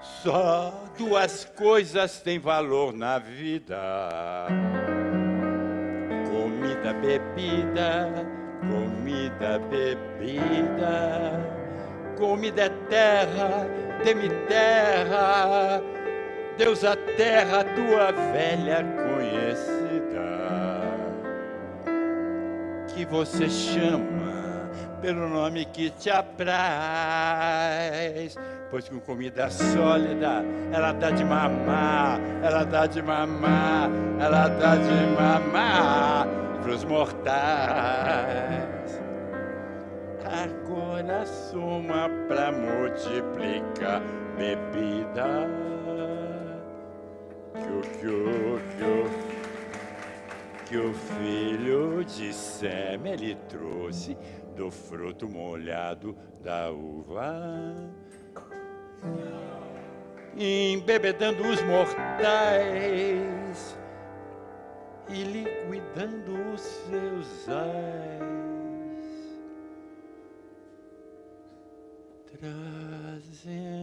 Só duas coisas têm valor na vida: comida, bebida, comida, bebida. Comida é terra, dê-me terra, Deus a terra, tua velha conhecida, que você chama pelo nome que te apraz pois com comida sólida ela dá de mamar, ela dá de mamar, ela dá de mamar pros mortais. Agora soma pra multiplicar bebida. Que o, que o, que o, que o filho de Sem ele trouxe do fruto molhado da uva embebedando os mortais e liquidando os seus ais, trazendo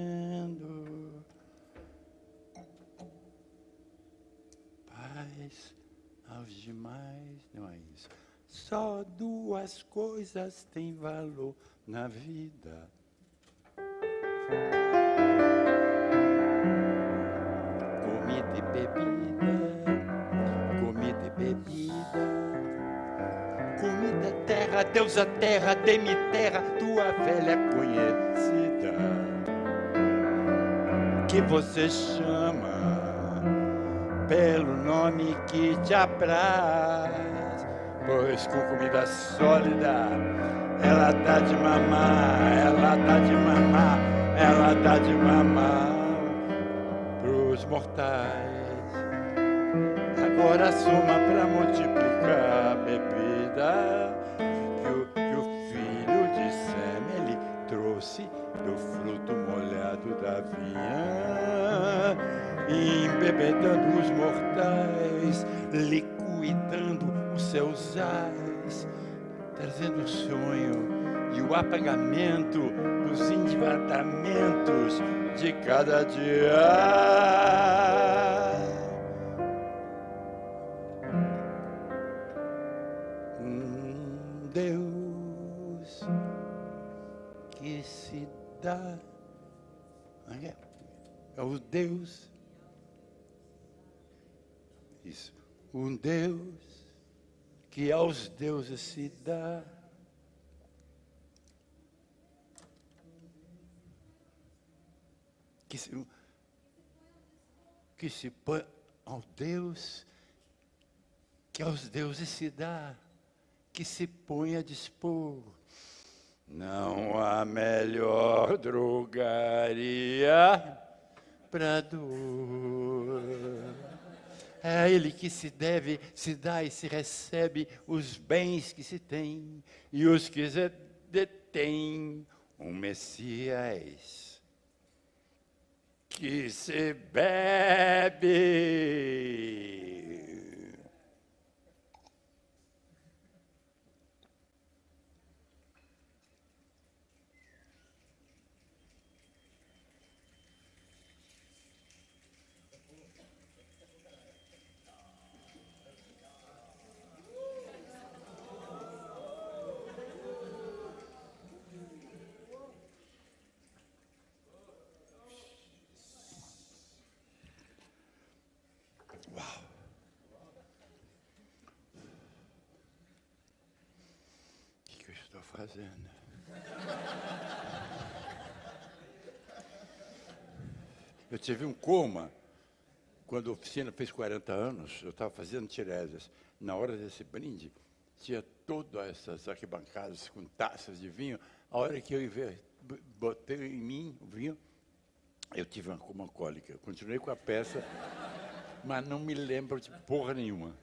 paz aos demais. Não é isso. Só duas coisas têm valor na vida Comida, terra, Deus a terra, dê-me terra, tua velha conhecida. Que você chama pelo nome que te apraz. Pois com comida sólida, ela dá de mamar, ela dá de mamar, ela dá de mamar pros mortais. Agora soma para multiplicar a bebida que o, que o filho de Sem ele trouxe do fruto molhado da vinha, embebedando os mortais, liquidando os seus ais, trazendo o sonho e o apagamento dos endividamentos de cada dia. dá. É, é o Deus. Isso. Um Deus que aos deuses se dá. Que se, que se põe ao Deus que aos deuses se dá, que se põe a dispor não há melhor drogaria para dor. É ele que se deve, se dá e se recebe os bens que se tem e os que se detém. Um Messias que se bebe fazendo. Eu tive um coma quando a oficina fez 40 anos, eu estava fazendo tiresias. Na hora desse brinde, tinha todas essas arquibancadas com taças de vinho. A hora que eu botei em mim o vinho, eu tive uma coma cólica. Continuei com a peça, mas não me lembro de porra nenhuma.